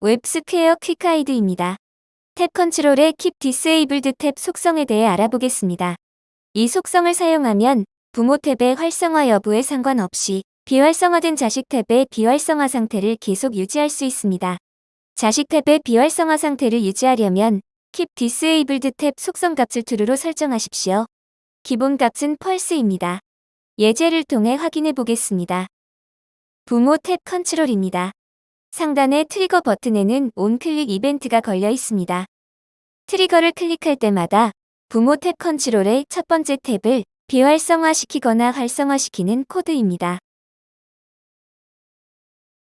WebSquare Quick Guide입니다. 탭 컨트롤의 Keep Disabled Tab 속성에 대해 알아보겠습니다. 이 속성을 사용하면 부모 탭의 활성화 여부에 상관없이 비활성화된 자식 탭의 비활성화 상태를 계속 유지할 수 있습니다. 자식 탭의 비활성화 상태를 유지하려면 Keep Disabled Tab 속성 값을 true로 설정하십시오. 기본 값은 false입니다. 예제를 통해 확인해 보겠습니다. 부모 탭 컨트롤입니다. 상단의 트리거 버튼에는 onclick 이벤트가 걸려 있습니다. 트리거를 클릭할 때마다 부모 탭 컨트롤의 첫 번째 탭을 비활성화시키거나 활성화시키는 코드입니다.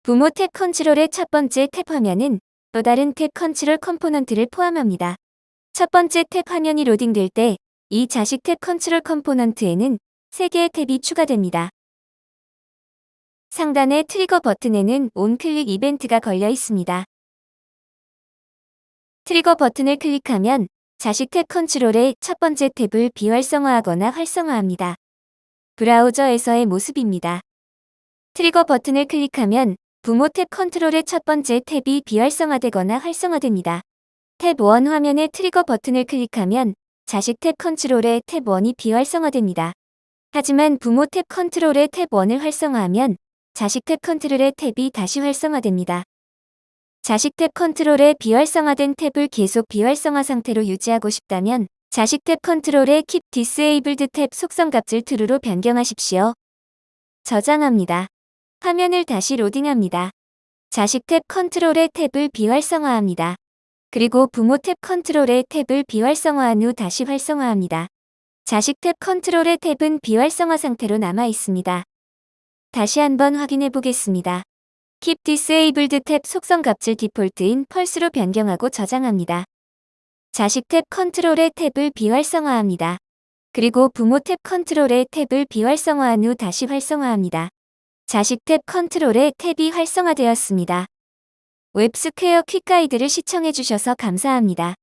부모 탭 컨트롤의 첫 번째 탭 화면은 또 다른 탭 컨트롤 컴포넌트를 포함합니다. 첫 번째 탭 화면이 로딩될 때 이 자식 탭 컨트롤 컴포넌트에는 3개의 탭이 추가됩니다. 상단의 트리거 버튼에는 onclick 이벤트가 걸려 있습니다. 트리거 버튼을 클릭하면 자식 탭 컨트롤의 첫 번째 탭을 비활성화하거나 활성화합니다. 브라우저에서의 모습입니다. 트리거 버튼을 클릭하면 부모 탭 컨트롤의 첫 번째 탭이 비활성화되거나 활성화됩니다. 탭 1 화면의 트리거 버튼을 클릭하면 자식 탭 컨트롤의 탭 1이 비활성화됩니다. 하지만 부모 탭 컨트롤의 탭 1을 활성화하면 자식 탭 컨트롤의 탭이 다시 활성화됩니다. 자식 탭 컨트롤의 비활성화된 탭을 계속 비활성화 상태로 유지하고 싶다면 자식 탭 컨트롤의 Keep Disabled Tab 속성 값을 true로 변경하십시오. 저장합니다. 화면을 다시 로딩합니다. 자식 탭 컨트롤의 탭을 비활성화합니다. 그리고 부모 탭 컨트롤의 탭을 비활성화한 후 다시 활성화합니다. 자식 탭 컨트롤의 탭은 비활성화 상태로 남아 있습니다. 다시 한번 확인해 보겠습니다. Keep Disabled Tab 속성 값을 디폴트인 false로 변경하고 저장합니다. 자식 탭 컨트롤의 탭을 비활성화합니다. 그리고 부모 탭 컨트롤의 탭을 비활성화한 후 다시 활성화합니다. 자식 탭 컨트롤의 탭이 활성화되었습니다. 웹스퀘어 퀵 가이드를 시청해주셔서 감사합니다.